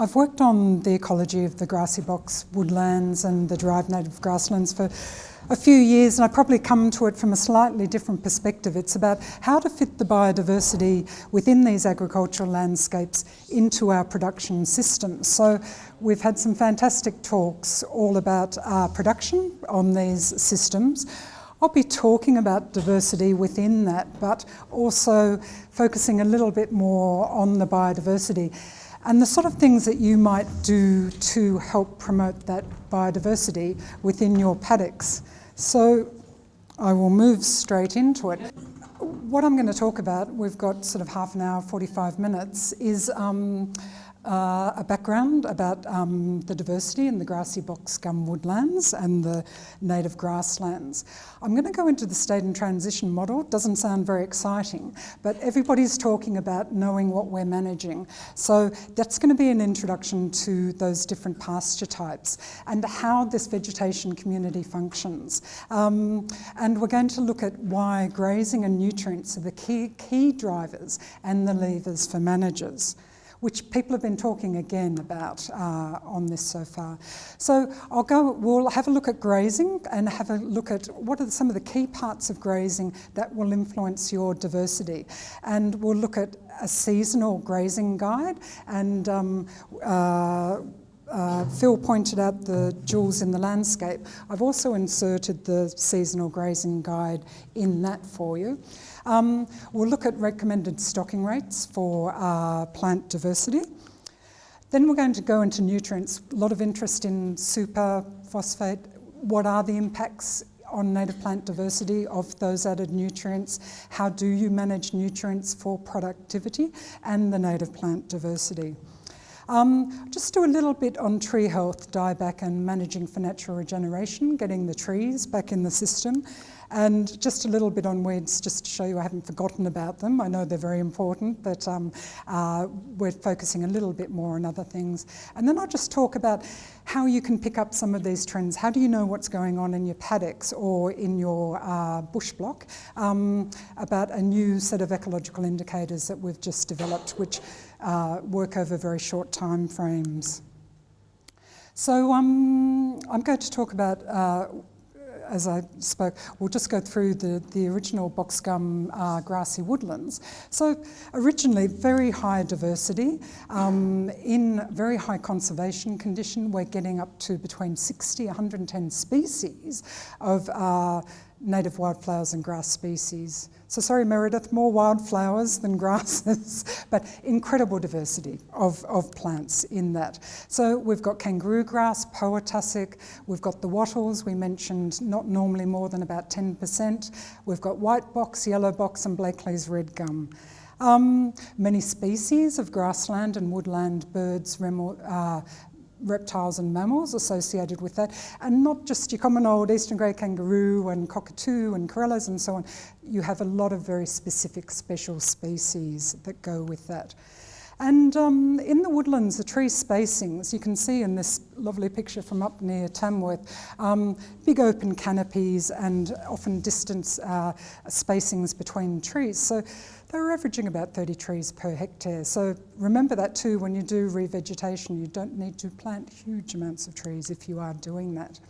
I've worked on the ecology of the grassy box woodlands and the derived native grasslands for a few years and I probably come to it from a slightly different perspective. It's about how to fit the biodiversity within these agricultural landscapes into our production systems. So we've had some fantastic talks all about uh, production on these systems. I'll be talking about diversity within that, but also focusing a little bit more on the biodiversity and the sort of things that you might do to help promote that biodiversity within your paddocks. So I will move straight into it. What I'm going to talk about, we've got sort of half an hour, 45 minutes, is um, uh, a background about um, the diversity in the grassy box gum woodlands and the native grasslands. I'm going to go into the state and transition model. It doesn't sound very exciting, but everybody's talking about knowing what we're managing. So that's going to be an introduction to those different pasture types and how this vegetation community functions. Um, and we're going to look at why grazing and nutrients are the key, key drivers and the levers for managers which people have been talking again about uh, on this so far. So I'll go, we'll have a look at grazing and have a look at what are some of the key parts of grazing that will influence your diversity. And we'll look at a seasonal grazing guide and um, uh, uh, Phil pointed out the jewels in the landscape. I've also inserted the seasonal grazing guide in that for you. Um, we'll look at recommended stocking rates for uh, plant diversity. Then we're going to go into nutrients. A lot of interest in super phosphate. What are the impacts on native plant diversity of those added nutrients? How do you manage nutrients for productivity and the native plant diversity? Um, just do a little bit on tree health, dieback and managing for natural regeneration, getting the trees back in the system. And just a little bit on weeds, just to show you I haven't forgotten about them. I know they're very important, but um, uh, we're focusing a little bit more on other things. And then I'll just talk about how you can pick up some of these trends. How do you know what's going on in your paddocks or in your uh, bush block um, about a new set of ecological indicators that we've just developed, which uh, work over very short time frames. So um, I'm going to talk about uh, as I spoke, we'll just go through the, the original box gum uh, grassy woodlands. So originally very high diversity, um, in very high conservation condition, we're getting up to between 60, 110 species of uh, native wildflowers and grass species. So sorry, Meredith, more wildflowers than grasses, but incredible diversity of, of plants in that. So we've got kangaroo grass, poa tussock, we've got the wattles, we mentioned not normally more than about 10%. We've got white box, yellow box, and Blakely's red gum. Um, many species of grassland and woodland birds, uh, reptiles and mammals associated with that, and not just your common old eastern grey kangaroo and cockatoo and corellas and so on. You have a lot of very specific special species that go with that. And um, in the woodlands, the tree spacings, you can see in this lovely picture from up near Tamworth, um, big open canopies and often distance uh, spacings between trees. So they're averaging about 30 trees per hectare. So remember that too when you do revegetation. You don't need to plant huge amounts of trees if you are doing that.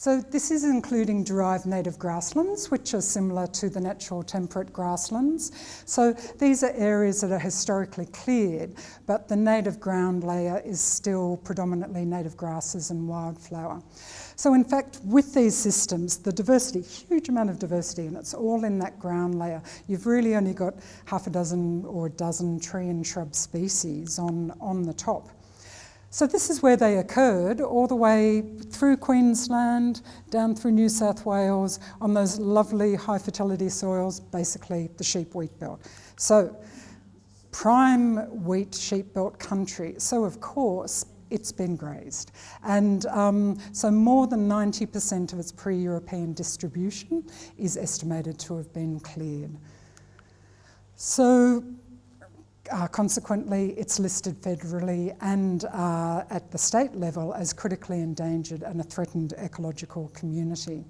So this is including derived native grasslands, which are similar to the natural temperate grasslands. So these are areas that are historically cleared, but the native ground layer is still predominantly native grasses and wildflower. So in fact, with these systems, the diversity, huge amount of diversity, and it's all in that ground layer. You've really only got half a dozen or a dozen tree and shrub species on, on the top. So this is where they occurred, all the way through Queensland, down through New South Wales, on those lovely high fertility soils, basically the sheep wheat belt. So prime wheat sheep belt country. So of course, it's been grazed. And um, so more than 90% of its pre-European distribution is estimated to have been cleared. So uh, consequently, it's listed federally and uh, at the state level as critically endangered and a threatened ecological community.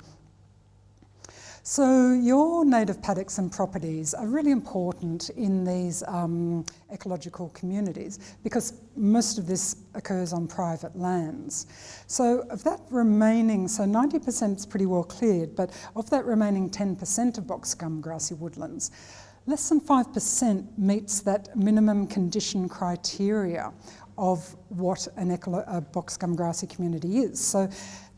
So your native paddocks and properties are really important in these um, ecological communities because most of this occurs on private lands. So of that remaining, so 90% is pretty well cleared, but of that remaining 10% of box gum grassy woodlands, less than 5% meets that minimum condition criteria of what an a box gum grassy community is. So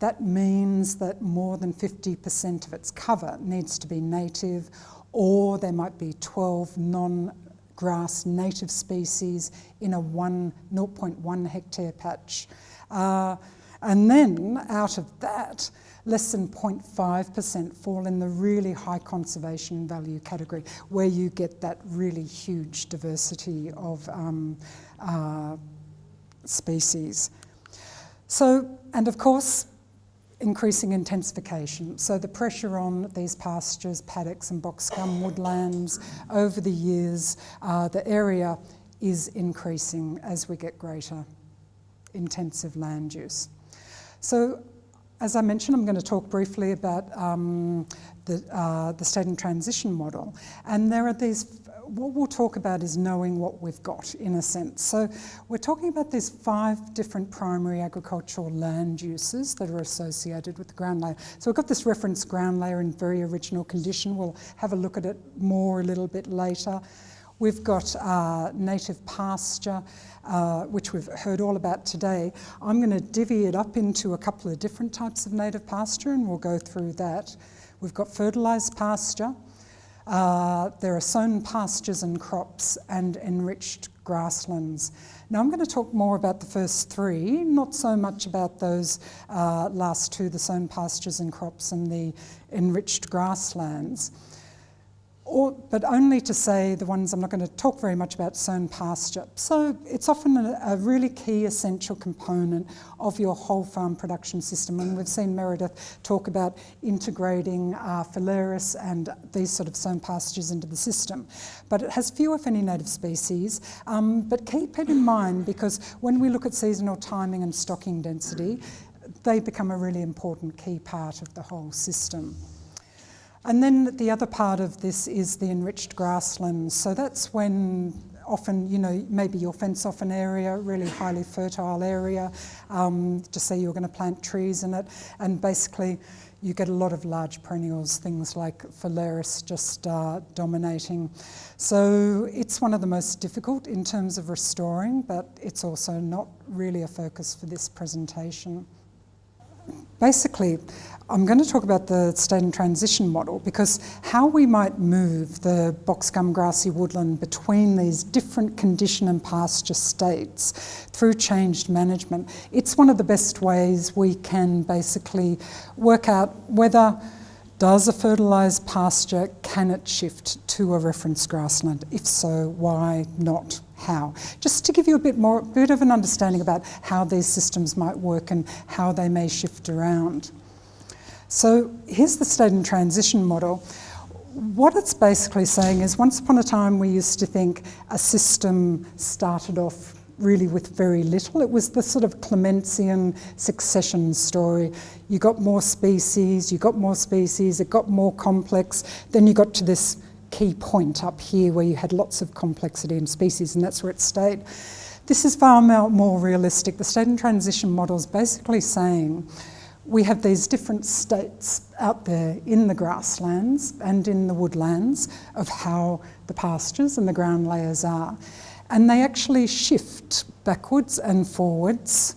that means that more than 50% of its cover needs to be native or there might be 12 non-grass native species in a one, 0.1 hectare patch. Uh, and then out of that, less than 0.5% fall in the really high conservation value category where you get that really huge diversity of um, uh, species. So, and of course, increasing intensification. So the pressure on these pastures, paddocks and box gum woodlands over the years, uh, the area is increasing as we get greater intensive land use. So as I mentioned, I'm going to talk briefly about um, the, uh, the state and transition model. And there are these what we'll talk about is knowing what we've got in a sense. So we're talking about these five different primary agricultural land uses that are associated with the ground layer. So we've got this reference ground layer in very original condition. We'll have a look at it more a little bit later. We've got uh, native pasture, uh, which we've heard all about today. I'm going to divvy it up into a couple of different types of native pasture and we'll go through that. We've got fertilised pasture, uh, there are sown pastures and crops and enriched grasslands. Now I'm going to talk more about the first three, not so much about those uh, last two, the sown pastures and crops and the enriched grasslands or, but only to say the ones I'm not going to talk very much about sown pasture. So it's often a, a, really key essential component of your whole farm production system and we've seen Meredith talk about integrating uh, phalaris and these sort of sown pastures into the system. But it has few if any native species, um, but keep it in mind because when we look at seasonal timing and stocking density, they become a really important key part of the whole system. And then the other part of this is the enriched grasslands. So that's when often, you know, maybe you'll fence off an area, really highly fertile area, um, to say you're going to plant trees in it, and basically you get a lot of large perennials, things like phalaris just uh, dominating. So it's one of the most difficult in terms of restoring, but it's also not really a focus for this presentation. Basically, I'm going to talk about the state and transition model because how we might move the box gum grassy woodland between these different condition and pasture states through changed management, it's one of the best ways we can basically work out whether does a fertilised pasture, can it shift to a reference grassland? If so, why not? How? Just to give you a bit more, bit of an understanding about how these systems might work and how they may shift around. So here's the state and transition model. What it's basically saying is once upon a time we used to think a system started off really with very little. It was the sort of Clementsian succession story. You got more species, you got more species, it got more complex, then you got to this key point up here where you had lots of complexity in species and that's where it stayed. This is far more realistic. The state and transition model is basically saying we have these different states out there in the grasslands and in the woodlands of how the pastures and the ground layers are. And they actually shift backwards and forwards.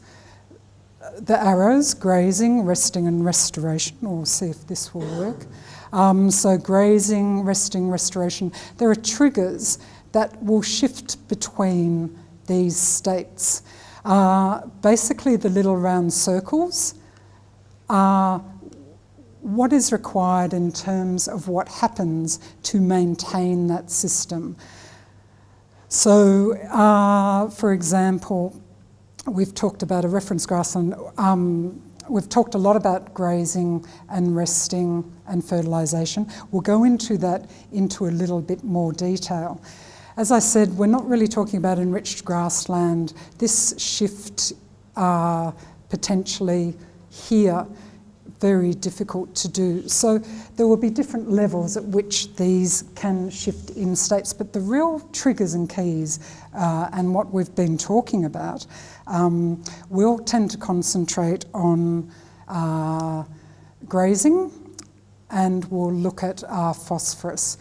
The arrows, grazing, resting and restoration, we'll see if this will work. Um, so grazing, resting, restoration, there are triggers that will shift between these states. Uh, basically the little round circles are what is required in terms of what happens to maintain that system. So, uh, for example, we've talked about a reference grassland. Um, we've talked a lot about grazing and resting and fertilisation. We'll go into that into a little bit more detail. As I said, we're not really talking about enriched grassland. This shift uh, potentially here very difficult to do. So there will be different levels at which these can shift in states, but the real triggers and keys uh, and what we've been talking about um, will tend to concentrate on uh, grazing and we'll look at uh, phosphorus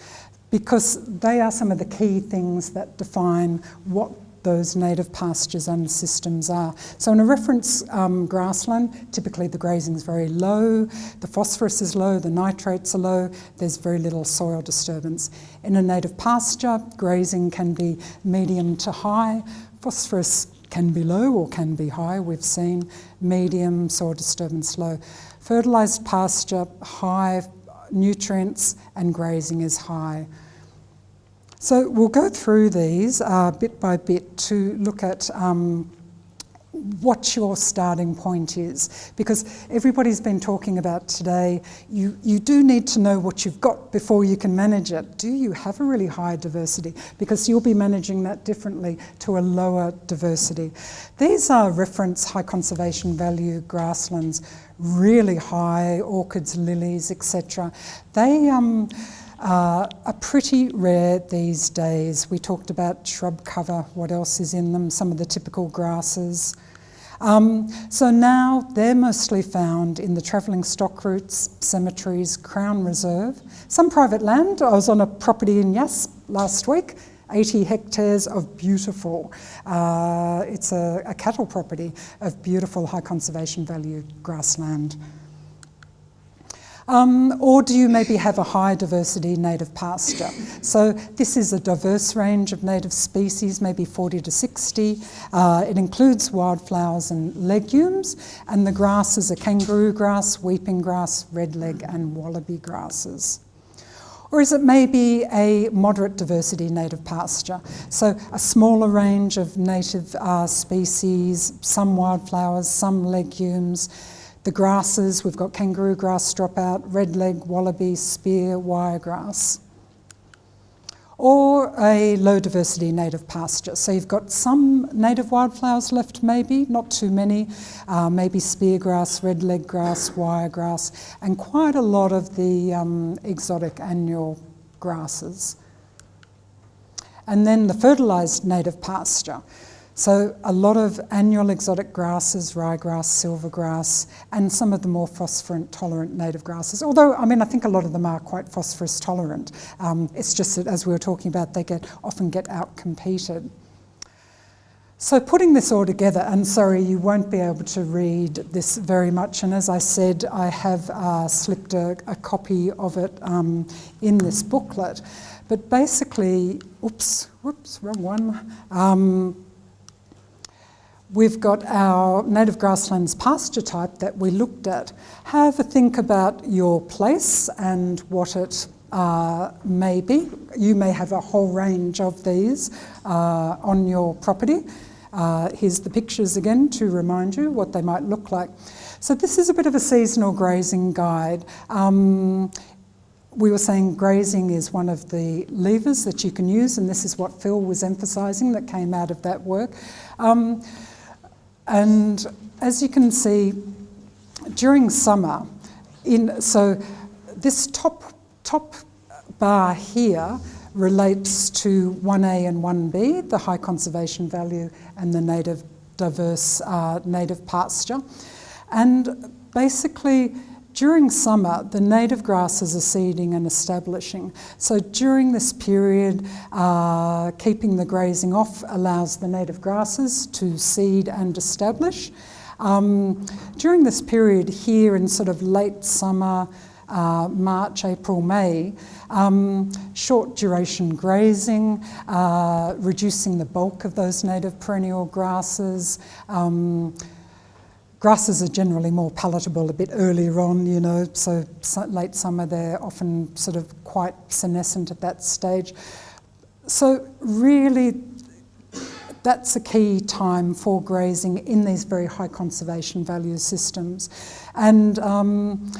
because they are some of the key things that define what those native pastures and systems are. So in a reference um, grassland, typically the grazing is very low, the phosphorus is low, the nitrates are low, there's very little soil disturbance. In a native pasture, grazing can be medium to high, phosphorus can be low or can be high, we've seen medium, soil disturbance low. Fertilised pasture, high nutrients and grazing is high. So we'll go through these uh, bit by bit to look at um, what your starting point is. Because everybody's been talking about today you you do need to know what you've got before you can manage it. Do you have a really high diversity? Because you'll be managing that differently to a lower diversity. These are reference high conservation value grasslands really high orchids lilies etc they um, uh, are pretty rare these days. We talked about shrub cover, what else is in them, some of the typical grasses. Um, so now they're mostly found in the travelling stock routes, cemeteries, Crown Reserve, some private land. I was on a property in Yass last week, 80 hectares of beautiful, uh, it's a, a cattle property of beautiful high conservation value grassland. Um, or do you maybe have a high diversity native pasture? So this is a diverse range of native species, maybe 40 to 60. Uh, it includes wildflowers and legumes, and the grasses are kangaroo grass, weeping grass, redleg, and wallaby grasses. Or is it maybe a moderate diversity native pasture? So a smaller range of native uh, species, some wildflowers, some legumes, the grasses, we've got kangaroo grass dropout, red leg, wallaby, spear, wiregrass. Or a low diversity native pasture. So you've got some native wildflowers left maybe, not too many, uh, maybe speargrass, redleg grass, wiregrass, and quite a lot of the um, exotic annual grasses. And then the fertilised native pasture. So a lot of annual exotic grasses, ryegrass, silvergrass, and some of the more phosphorant tolerant native grasses. Although, I mean, I think a lot of them are quite phosphorus tolerant. Um, it's just that, as we were talking about, they get often get out-competed. So putting this all together, and sorry, you won't be able to read this very much, and as I said, I have uh, slipped a, a, copy of it um, in this booklet. But basically, oops, whoops, wrong one. Um, We've got our native grasslands pasture type that we looked at. Have a think about your place and what it uh, may be. You may have a whole range of these uh, on your property. Uh, here's the pictures again to remind you what they might look like. So this is a bit of a seasonal grazing guide. Um, we were saying grazing is one of the levers that you can use, and this is what Phil was emphasising that came out of that work. Um, and as you can see, during summer, in, so this top, top bar here relates to 1A and 1B, the high conservation value and the native diverse uh, native pasture. And basically, during summer, the native grasses are seeding and establishing. So during this period, uh, keeping the grazing off allows the native grasses to seed and establish. Um, during this period here in sort of late summer, uh, March, April, May, um, short duration grazing, uh, reducing the bulk of those native perennial grasses, um, Grasses are generally more palatable a bit earlier on, you know, so late summer they're often sort of quite senescent at that stage. So really that's a key time for grazing in these very high conservation value systems. And um,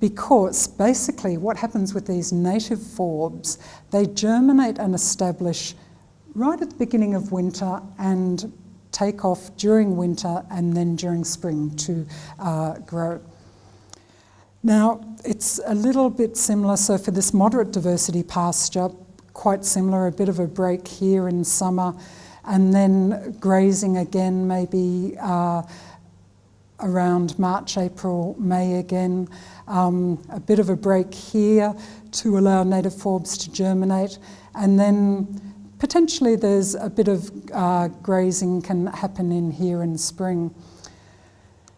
because basically what happens with these native forbs, they germinate and establish right at the beginning of winter and take off during winter and then during spring to uh, grow. Now, it's a little bit similar, so for this moderate diversity pasture, quite similar, a bit of a break here in summer, and then grazing again maybe uh, around March, April, May again. Um, a bit of a break here to allow native forbs to germinate, and then potentially there's a bit of uh, grazing can happen in here in spring.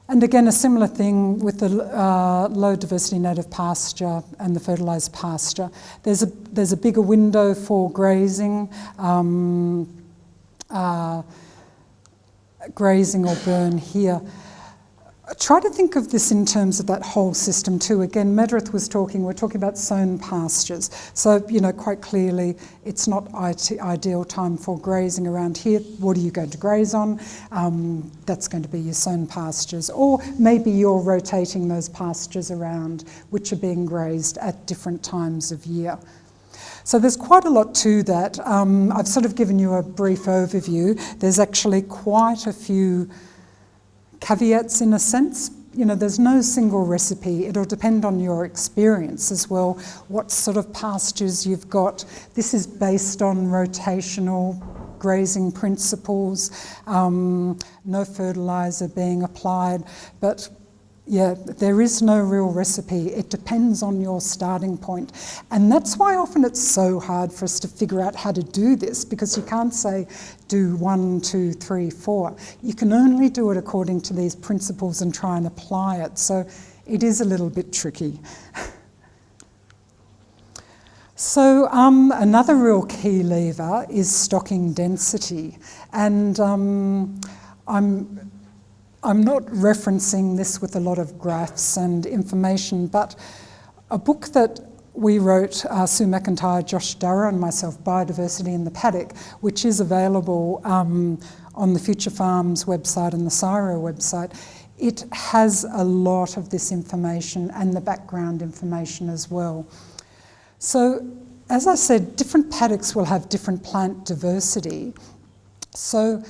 And again, a similar thing with the uh, low diversity native pasture and the fertilised pasture. There's a, there's a bigger window for grazing, um, uh, grazing or burn here try to think of this in terms of that whole system too. Again, Meredith was talking, we're talking about sown pastures. So, you know, quite clearly, it's not ideal time for grazing around here. What are you going to graze on? Um, that's going to be your sown pastures. Or maybe you're rotating those pastures around, which are being grazed at different times of year. So there's quite a lot to that. Um, I've sort of given you a brief overview. There's actually quite a few caveats in a sense. You know, there's no single recipe. It'll depend on your experience as well, what sort of pastures you've got. This is based on rotational grazing principles, um, no fertiliser being applied, but yeah, there is no real recipe. It depends on your starting point. And that's why often it's so hard for us to figure out how to do this because you can't say do one, two, three, four. You can only do it according to these principles and try and apply it. So it is a little bit tricky. So um, another real key lever is stocking density. And um, I'm I'm not referencing this with a lot of graphs and information, but a book that we wrote, uh, Sue McIntyre, Josh Dorrough and myself, Biodiversity in the Paddock, which is available um, on the Future Farms website and the CSIRO website, it has a lot of this information and the background information as well. So, as I said, different paddocks will have different plant diversity. So,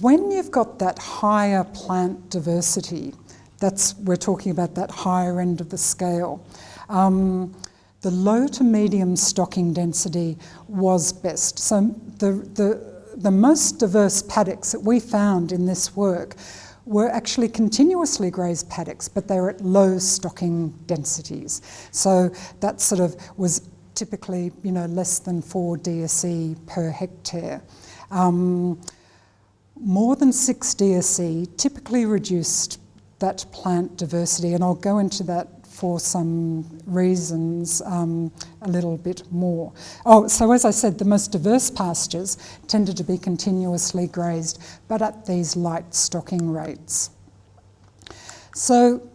when you've got that higher plant diversity, that's we're talking about that higher end of the scale. Um, the low to medium stocking density was best. So the, the, the most diverse paddocks that we found in this work were actually continuously grazed paddocks, but they were at low stocking densities. So that sort of was typically, you know, less than four DSE per hectare. Um, more than six DSE typically reduced that plant diversity, and I'll go into that for some reasons um, a little bit more. Oh, so as I said, the most diverse pastures tended to be continuously grazed, but at these light stocking rates. So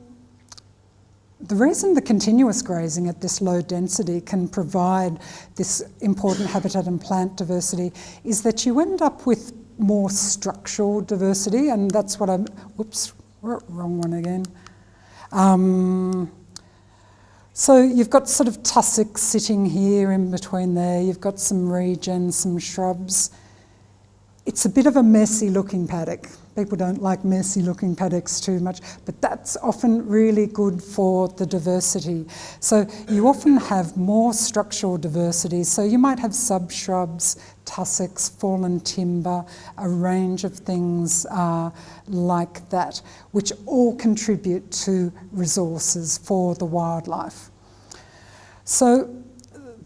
the reason the continuous grazing at this low density can provide this important habitat and plant diversity is that you end up with more structural diversity, and that's what I'm, whoops, wrong one again. Um, so you've got sort of tussocks sitting here in between there, you've got some regen, some shrubs. It's a bit of a messy looking paddock. People don't like messy looking paddocks too much, but that's often really good for the diversity. So you often have more structural diversity. So you might have subshrubs, tussocks, fallen timber, a range of things uh, like that, which all contribute to resources for the wildlife. So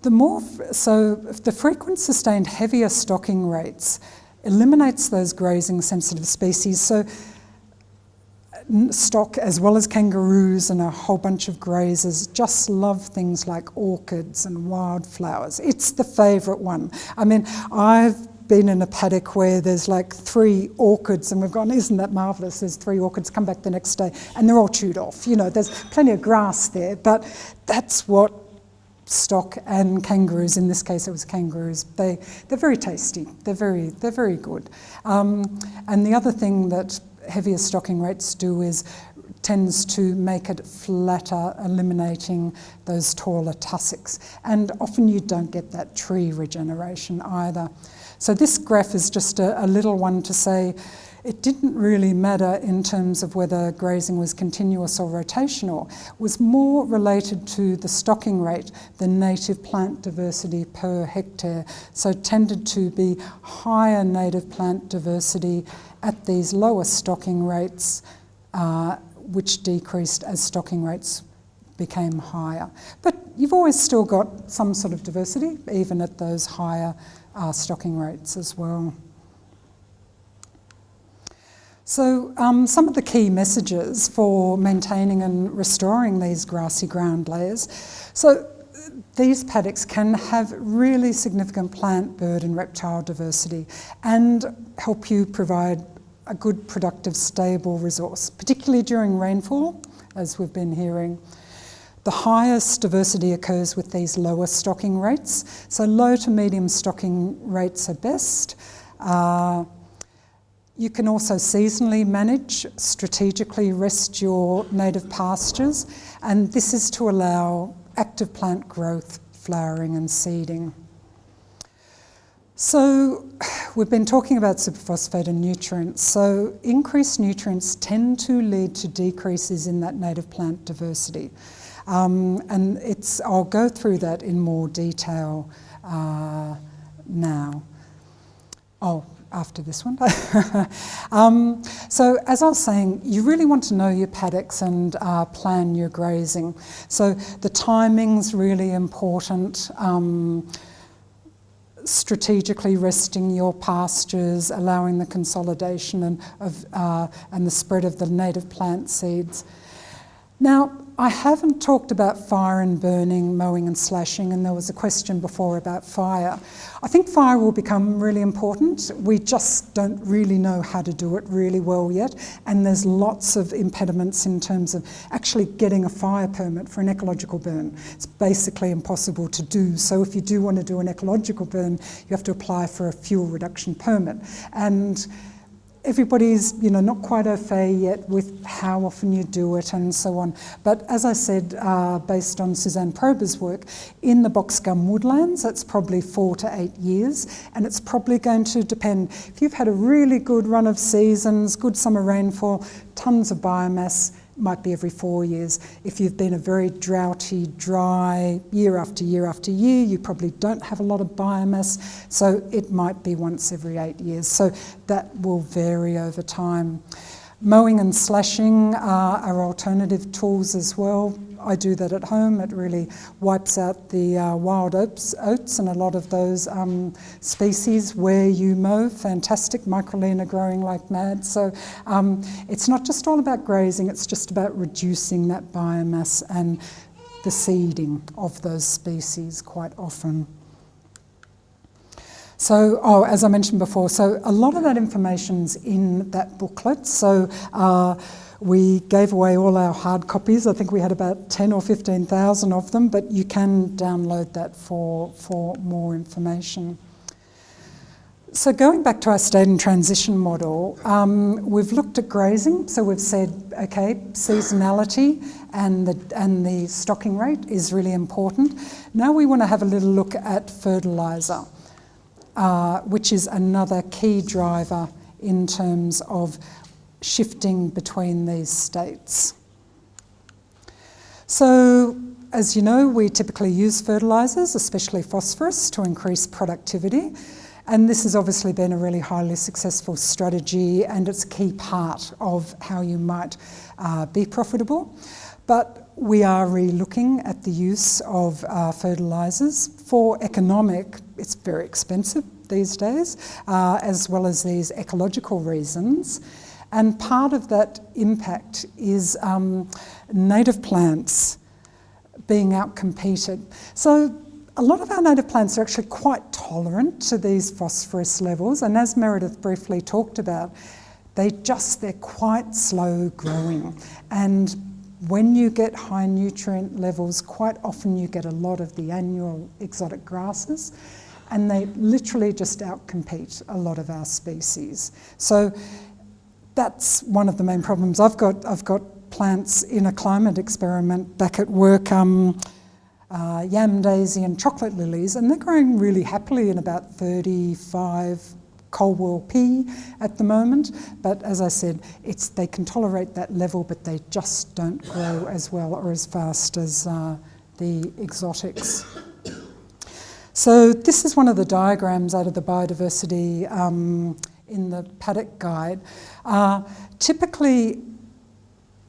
the more, so the frequent sustained heavier stocking rates eliminates those grazing sensitive species. So stock as well as kangaroos and a whole bunch of grazers just love things like orchids and wildflowers. It's the favourite one. I mean, I've been in a paddock where there's like three orchids and we've gone, isn't that marvellous? There's three orchids, come back the next day and they're all chewed off. You know, there's plenty of grass there, but that's what stock and kangaroos, in this case it was kangaroos, they, they're very tasty, they're very, they're very good. Um, and the other thing that heavier stocking rates do is tends to make it flatter, eliminating those taller tussocks. And often you don't get that tree regeneration either. So this graph is just a, a little one to say, it didn't really matter in terms of whether grazing was continuous or rotational. It was more related to the stocking rate, than native plant diversity per hectare. So tended to be higher native plant diversity at these lower stocking rates, uh, which decreased as stocking rates became higher. But you've always still got some sort of diversity, even at those higher uh, stocking rates as well. So um, some of the key messages for maintaining and restoring these grassy ground layers. So these paddocks can have really significant plant, bird and reptile diversity and help you provide a good, productive, stable resource, particularly during rainfall, as we've been hearing. The highest diversity occurs with these lower stocking rates. So low to medium stocking rates are best. Uh, you can also seasonally manage, strategically rest your native pastures, and this is to allow active plant growth, flowering and seeding. So we've been talking about superphosphate and nutrients. So increased nutrients tend to lead to decreases in that native plant diversity. Um, and it's, I'll go through that in more detail uh, now. Oh, after this one. um, so as I was saying, you really want to know your paddocks and uh, plan your grazing. So the timing's really important. Um, strategically resting your pastures, allowing the consolidation and, of, uh, and the spread of the native plant seeds. Now, I haven't talked about fire and burning, mowing and slashing, and there was a question before about fire. I think fire will become really important. We just don't really know how to do it really well yet, and there's lots of impediments in terms of actually getting a fire permit for an ecological burn. It's basically impossible to do. So if you do want to do an ecological burn, you have to apply for a fuel reduction permit. And everybody's you know not quite au fait yet with how often you do it and so on. But as I said, uh, based on Suzanne Prober's work, in the box gum woodlands, it's probably four to eight years, and it's probably going to depend. If you've had a really good run of seasons, good summer rainfall, tons of biomass, might be every four years. If you've been a very droughty, dry year after year after year, you probably don't have a lot of biomass, so it might be once every eight years. So that will vary over time. Mowing and slashing are alternative tools as well. I do that at home. It really wipes out the uh, wild oats, oats and a lot of those um, species where you mow. Fantastic Microlaena growing like mad. So um, it's not just all about grazing, it's just about reducing that biomass and the seeding of those species quite often. So, oh, as I mentioned before, so a lot of that information's in that booklet. So uh, we gave away all our hard copies. I think we had about 10 or 15,000 of them, but you can download that for, for more information. So going back to our state and transition model, um, we've looked at grazing. So we've said, okay, seasonality and the, and the stocking rate is really important. Now we want to have a little look at fertiliser, uh, which is another key driver in terms of shifting between these states. So, as you know, we typically use fertilisers, especially phosphorus, to increase productivity. And this has obviously been a really highly successful strategy and it's a key part of how you might uh, be profitable. But we are re-looking at the use of uh, fertilisers. For economic, it's very expensive these days, uh, as well as these ecological reasons. And part of that impact is um, native plants being outcompeted. So a lot of our native plants are actually quite tolerant to these phosphorus levels. And as Meredith briefly talked about, they just, they're quite slow growing. And when you get high nutrient levels, quite often you get a lot of the annual exotic grasses and they literally just outcompete a lot of our species. So that's one of the main problems. I've got, I've got plants in a climate experiment back at work, um, uh, yam daisy and chocolate lilies, and they're growing really happily in about 35 Colwell P at the moment, but as I said, it's, they can tolerate that level, but they just don't grow as well or as fast as uh, the exotics. So this is one of the diagrams out of the biodiversity um, in the paddock guide. Uh, typically,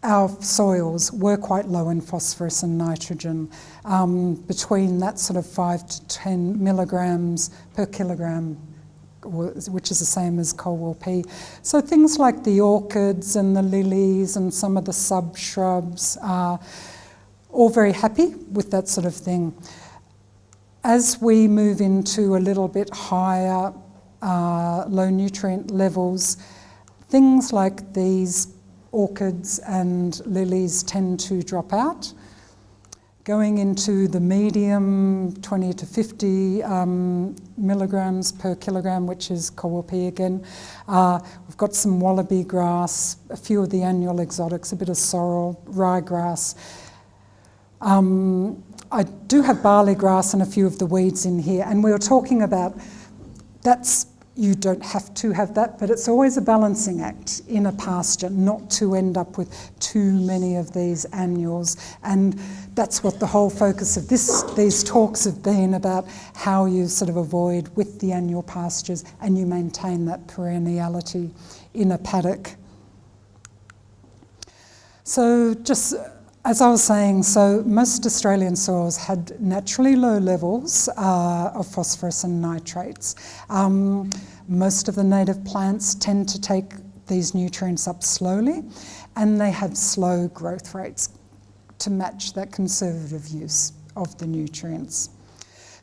our soils were quite low in phosphorus and nitrogen, um, between that sort of 5 to 10 milligrams per kilogram, which is the same as Colwell P. So things like the orchids and the lilies and some of the sub shrubs are all very happy with that sort of thing. As we move into a little bit higher uh, low nutrient levels, things like these orchids and lilies tend to drop out. Going into the medium, 20 to 50 um, milligrams per kilogram, which is Colwell P again. Uh, we've got some wallaby grass, a few of the annual exotics, a bit of sorrel, ryegrass. Um, I do have barley grass and a few of the weeds in here, and we were talking about that's you don't have to have that, but it's always a balancing act in a pasture not to end up with too many of these annuals. And that's what the whole focus of this, these talks have been about how you sort of avoid with the annual pastures and you maintain that perenniality in a paddock. So just as I was saying, so most Australian soils had naturally low levels uh, of phosphorus and nitrates. Um, most of the native plants tend to take these nutrients up slowly and they have slow growth rates to match that conservative use of the nutrients.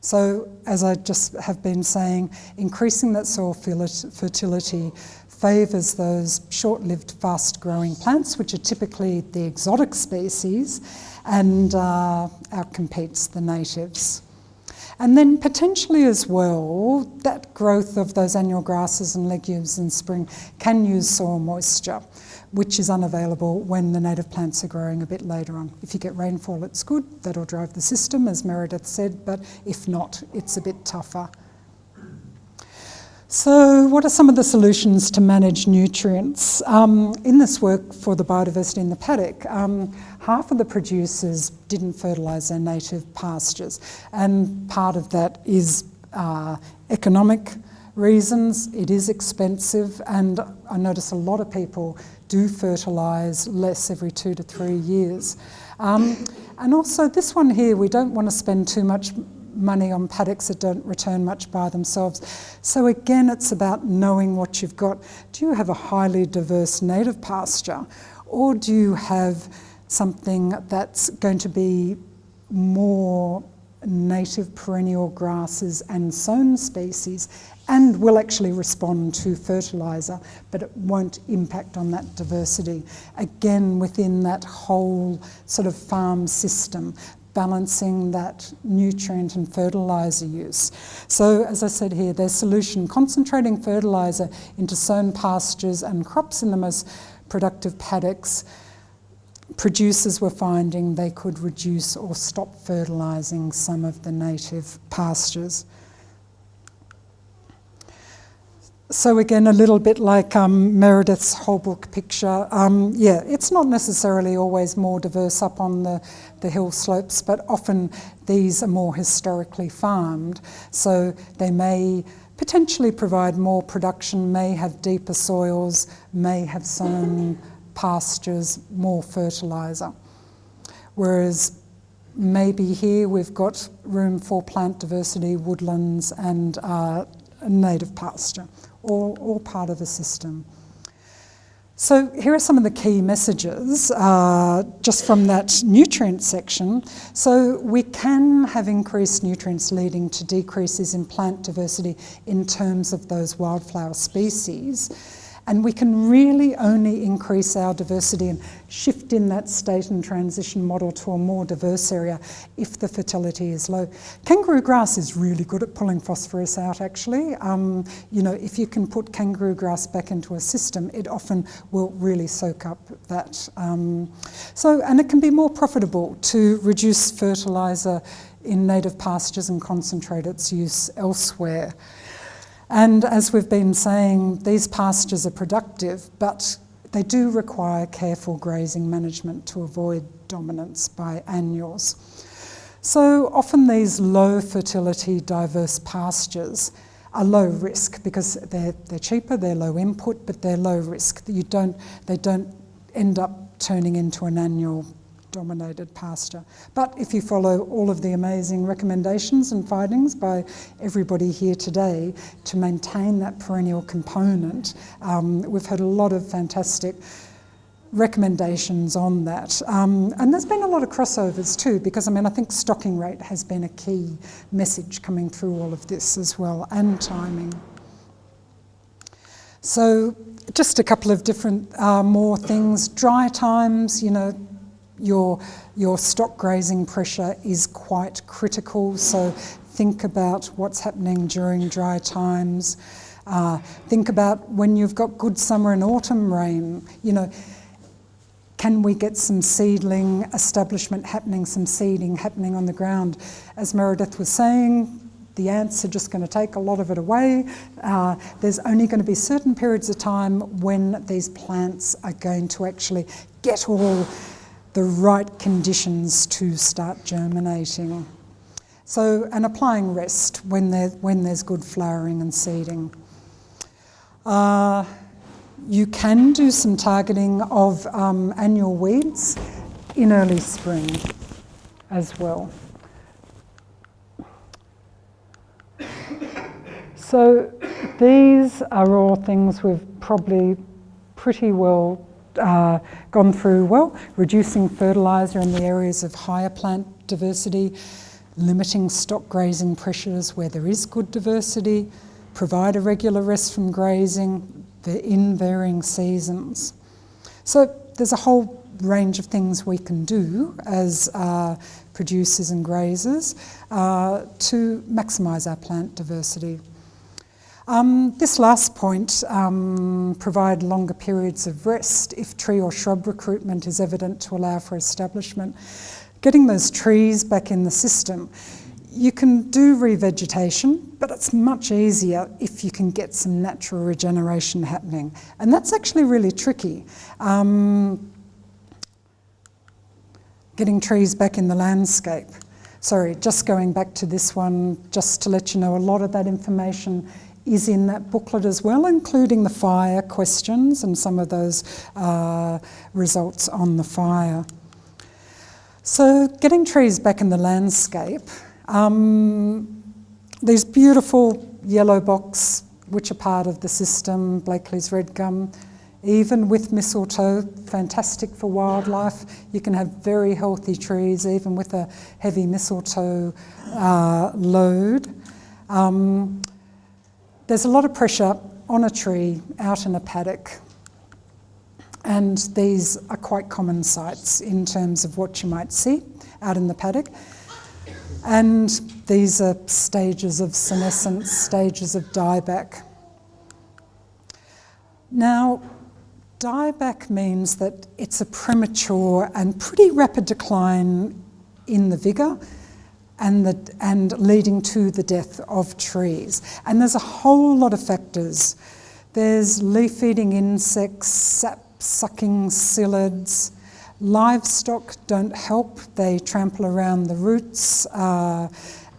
So as I just have been saying, increasing that soil fertility favours those short-lived, fast-growing plants, which are typically the exotic species, and uh, outcompetes the natives. And then potentially as well, that growth of those annual grasses and legumes in spring can use soil moisture, which is unavailable when the native plants are growing a bit later on. If you get rainfall, it's good, that'll drive the system, as Meredith said, but if not, it's a bit tougher. So what are some of the solutions to manage nutrients? Um, in this work for the biodiversity in the paddock, um, half of the producers didn't fertilise their native pastures and part of that is uh, economic reasons, it is expensive and I notice a lot of people do fertilise less every two to three years. Um, and also this one here, we don't want to spend too much money on paddocks that don't return much by themselves. So again, it's about knowing what you've got. Do you have a highly diverse native pasture or do you have something that's going to be more native perennial grasses and sown species and will actually respond to fertiliser, but it won't impact on that diversity. Again, within that whole sort of farm system, balancing that nutrient and fertiliser use. So as I said here, their solution, concentrating fertiliser into sown pastures and crops in the most productive paddocks, producers were finding they could reduce or stop fertilising some of the native pastures. So again, a little bit like um, Meredith's whole book picture. Um, yeah, it's not necessarily always more diverse up on the, the hill slopes, but often these are more historically farmed. So they may potentially provide more production, may have deeper soils, may have sown pastures, more fertiliser. Whereas maybe here we've got room for plant diversity, woodlands and uh, native pasture all, all part of the system. So here are some of the key messages uh, just from that nutrient section. So we can have increased nutrients leading to decreases in plant diversity in terms of those wildflower species. And we can really only increase our diversity and shift in that state and transition model to a more diverse area if the fertility is low. Kangaroo grass is really good at pulling phosphorus out actually. Um, you know, if you can put kangaroo grass back into a system, it often will really soak up that. Um, so, and it can be more profitable to reduce fertiliser in native pastures and concentrate its use elsewhere. And as we've been saying, these pastures are productive, but they do require careful grazing management to avoid dominance by annuals. So often these low fertility diverse pastures are low risk because they're, they're cheaper, they're low input, but they're low risk. You don't, they don't end up turning into an annual dominated pasture. But if you follow all of the amazing recommendations and findings by everybody here today to maintain that perennial component, um, we've had a lot of fantastic recommendations on that. Um, and there's been a lot of crossovers too, because I mean, I think stocking rate has been a key message coming through all of this as well, and timing. So just a couple of different uh, more things. Dry times, you know, your, your stock grazing pressure is quite critical, so think about what's happening during dry times. Uh, think about when you've got good summer and autumn rain, you know, can we get some seedling establishment happening, some seeding happening on the ground? As Meredith was saying, the ants are just going to take a lot of it away. Uh, there's only going to be certain periods of time when these plants are going to actually get all the right conditions to start germinating. So, and applying rest when, there, when there's good flowering and seeding. Uh, you can do some targeting of um, annual weeds in early spring as well. So these are all things we've probably pretty well uh, gone through well, reducing fertiliser in the areas of higher plant diversity, limiting stock grazing pressures where there is good diversity, provide a regular rest from grazing the in varying seasons. So there's a whole range of things we can do as uh, producers and grazers uh, to maximise our plant diversity. Um, this last point, um, provide longer periods of rest if tree or shrub recruitment is evident to allow for establishment. Getting those trees back in the system. You can do revegetation, but it's much easier if you can get some natural regeneration happening. And that's actually really tricky. Um, getting trees back in the landscape. Sorry, just going back to this one, just to let you know, a lot of that information is in that booklet as well, including the fire questions and some of those uh, results on the fire. So getting trees back in the landscape, um, these beautiful yellow box, which are part of the system, Blakely's red gum, even with mistletoe, fantastic for wildlife. You can have very healthy trees, even with a heavy mistletoe uh, load. Um, there's a lot of pressure on a tree out in a paddock and these are quite common sights in terms of what you might see out in the paddock. And these are stages of senescence, stages of dieback. Now, dieback means that it's a premature and pretty rapid decline in the vigour and, the, and leading to the death of trees. And there's a whole lot of factors. There's leaf-eating insects, sap-sucking psyllids, livestock don't help, they trample around the roots, uh,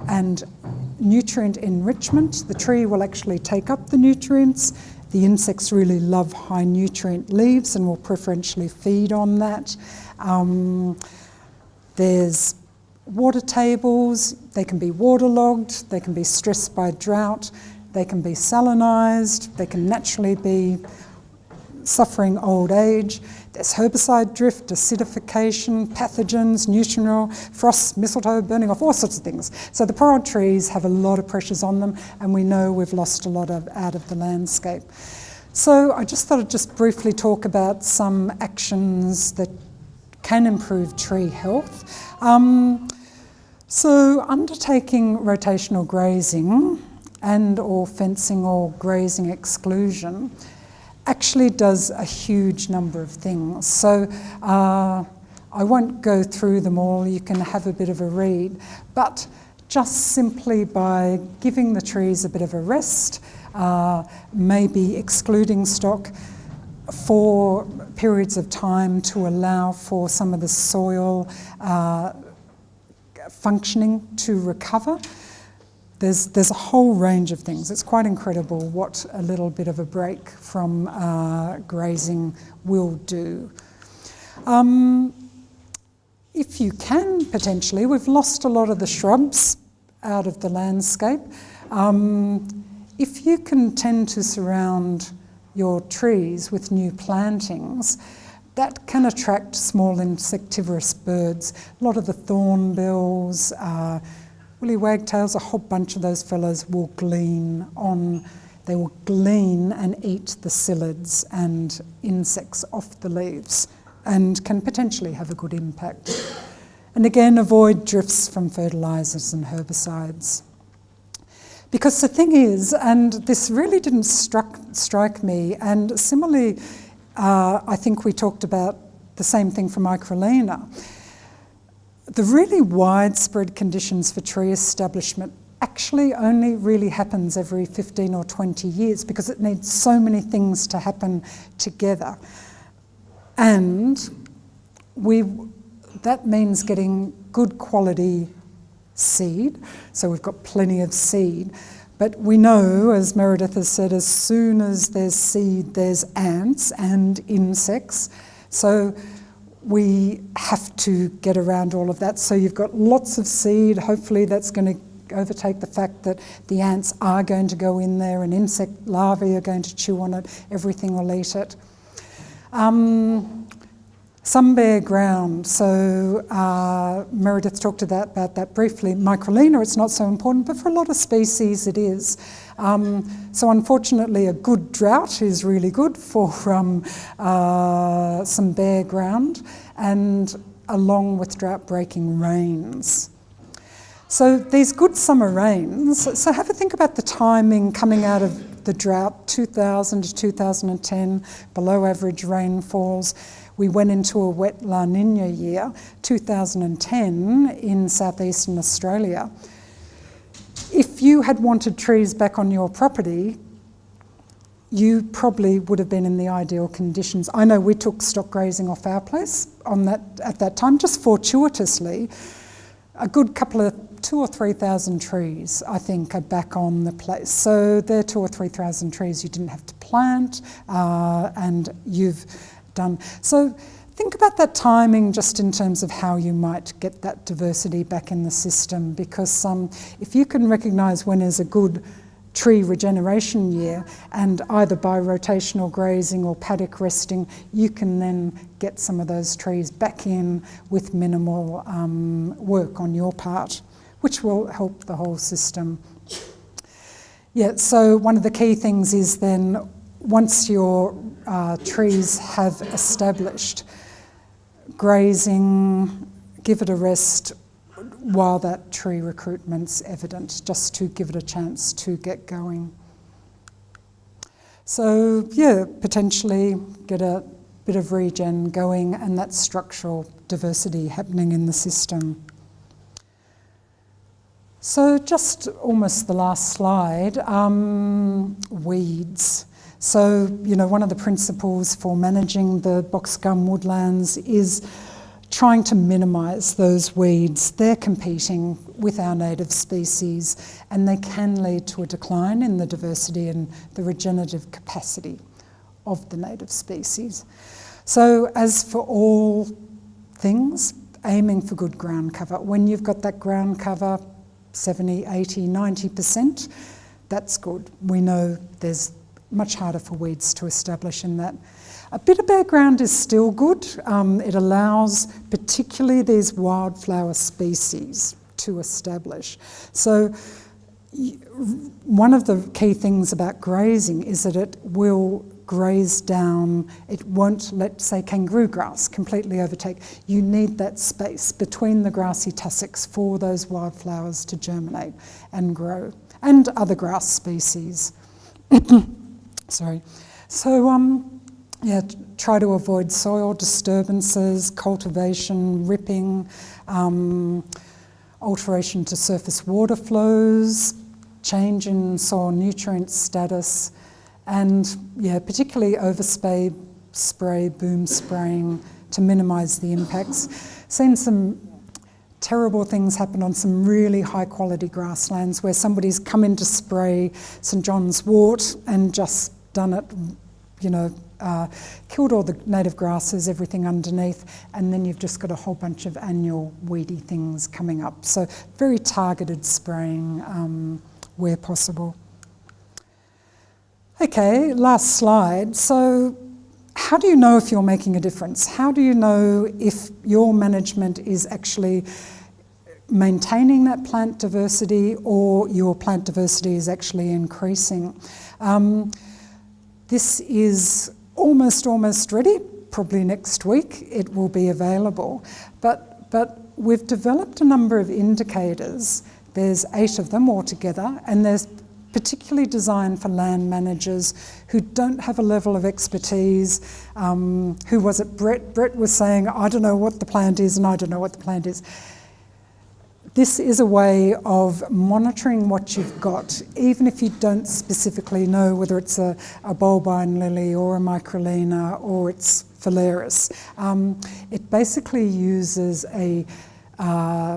and nutrient enrichment, the tree will actually take up the nutrients. The insects really love high nutrient leaves and will preferentially feed on that. Um, there's water tables, they can be waterlogged, they can be stressed by drought, they can be salinised, they can naturally be suffering old age. There's herbicide drift, acidification, pathogens, nutrient frost, mistletoe, burning off, all sorts of things. So the poor old trees have a lot of pressures on them and we know we've lost a lot of, out of the landscape. So I just thought I'd just briefly talk about some actions that can improve tree health. Um, so undertaking rotational grazing and or fencing or grazing exclusion actually does a huge number of things. So uh, I won't go through them all, you can have a bit of a read, but just simply by giving the trees a bit of a rest, uh, maybe excluding stock for periods of time to allow for some of the soil uh, functioning to recover. There's, there's a whole range of things. It's quite incredible what a little bit of a break from uh, grazing will do. Um, if you can, potentially, we've lost a lot of the shrubs out of the landscape. Um, if you can tend to surround your trees with new plantings, that can attract small insectivorous birds. A lot of the thornbills, uh, willie wagtails, a whole bunch of those fellows will glean on, they will glean and eat the psyllids and insects off the leaves and can potentially have a good impact. And again, avoid drifts from fertilisers and herbicides. Because the thing is, and this really didn't struck, strike me, and similarly, uh, I think we talked about the same thing for Microlaena. The really widespread conditions for tree establishment actually only really happens every 15 or 20 years because it needs so many things to happen together. And we, that means getting good quality seed. So we've got plenty of seed. But we know, as Meredith has said, as soon as there's seed, there's ants and insects. So we have to get around all of that. So you've got lots of seed. Hopefully that's going to overtake the fact that the ants are going to go in there and insect larvae are going to chew on it. Everything will eat it. Um, some bare ground, so uh, Meredith talked about, about that briefly. Microlaena, it's not so important, but for a lot of species it is. Um, so unfortunately a good drought is really good for um, uh, some bare ground and along with drought breaking rains. So these good summer rains, so have a think about the timing coming out of the drought, 2000 to 2010, below average rainfalls, we went into a wet La Nina year, 2010, in southeastern Australia. If you had wanted trees back on your property, you probably would have been in the ideal conditions. I know we took stock grazing off our place on that at that time, just fortuitously. A good couple of two or three thousand trees, I think, are back on the place. So they're two or three thousand trees you didn't have to plant, uh, and you've done. So think about that timing just in terms of how you might get that diversity back in the system because um, if you can recognise when is a good tree regeneration year and either by rotational grazing or paddock resting you can then get some of those trees back in with minimal um, work on your part which will help the whole system. Yeah, so one of the key things is then once your uh, trees have established, grazing, give it a rest while that tree recruitment's evident, just to give it a chance to get going. So yeah, potentially get a bit of regen going and that structural diversity happening in the system. So just almost the last slide, um, weeds. So, you know, one of the principles for managing the box gum woodlands is trying to minimise those weeds. They're competing with our native species and they can lead to a decline in the diversity and the regenerative capacity of the native species. So as for all things, aiming for good ground cover. When you've got that ground cover, 70, 80, 90%, that's good. We know there's much harder for weeds to establish in that. A bit of bare ground is still good. Um, it allows particularly these wildflower species to establish. So one of the key things about grazing is that it will graze down, it won't let, say, kangaroo grass completely overtake. You need that space between the grassy tussocks for those wildflowers to germinate and grow, and other grass species. Sorry. So, um, yeah, try to avoid soil disturbances, cultivation, ripping, um, alteration to surface water flows, change in soil nutrient status, and yeah, particularly overspray, spray, boom spraying to minimise the impacts. Seen some terrible things happen on some really high quality grasslands where somebody's come in to spray St John's wort and just done it, you know, uh, killed all the native grasses, everything underneath, and then you've just got a whole bunch of annual weedy things coming up. So very targeted spraying um, where possible. Okay, last slide. So how do you know if you're making a difference? How do you know if your management is actually maintaining that plant diversity or your plant diversity is actually increasing? Um, this is almost, almost ready. Probably next week it will be available. But, but we've developed a number of indicators. There's eight of them altogether, and there's particularly designed for land managers who don't have a level of expertise. Um, who was it? Brett. Brett was saying, I don't know what the plant is, and I don't know what the plant is. This is a way of monitoring what you've got, even if you don't specifically know whether it's a, a bulbine lily or a microlaena or it's phalaris. Um, it basically uses a uh,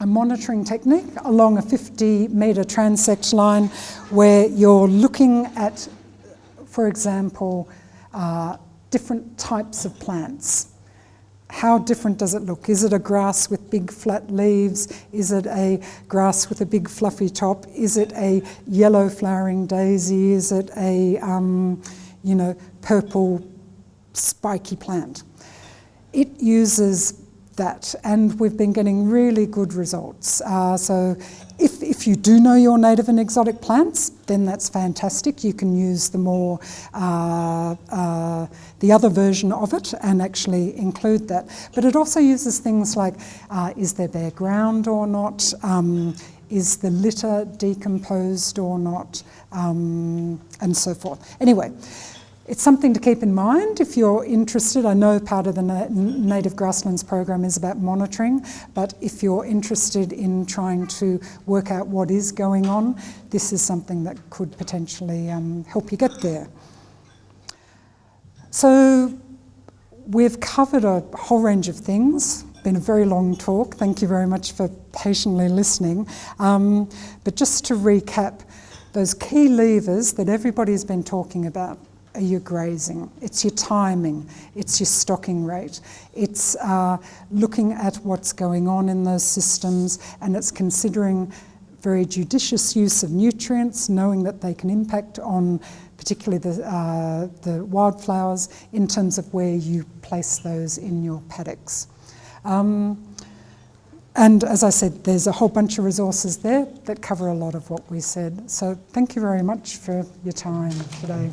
a monitoring technique along a 50 metre transect line where you're looking at, for example, uh, different types of plants. How different does it look? Is it a grass with big flat leaves? Is it a grass with a big fluffy top? Is it a yellow flowering daisy? Is it a, um, you know, purple spiky plant? It uses that and we've been getting really good results. Uh, so if, if you do know your native and exotic plants, then that's fantastic. You can use the more, uh, uh, the other version of it and actually include that. But it also uses things like, uh, is there bare ground or not? Um, is the litter decomposed or not? Um, and so forth. Anyway, it's something to keep in mind if you're interested. I know part of the Na Native Grasslands program is about monitoring, but if you're interested in trying to work out what is going on, this is something that could potentially um, help you get there. So we've covered a whole range of things. Been a very long talk. Thank you very much for patiently listening. Um, but just to recap, those key levers that everybody's been talking about are you grazing? It's your timing, it's your stocking rate, it's uh, looking at what's going on in those systems and it's considering very judicious use of nutrients, knowing that they can impact on particularly the, uh, the wildflowers in terms of where you place those in your paddocks. Um, and as I said, there's a whole bunch of resources there that cover a lot of what we said. So thank you very much for your time today.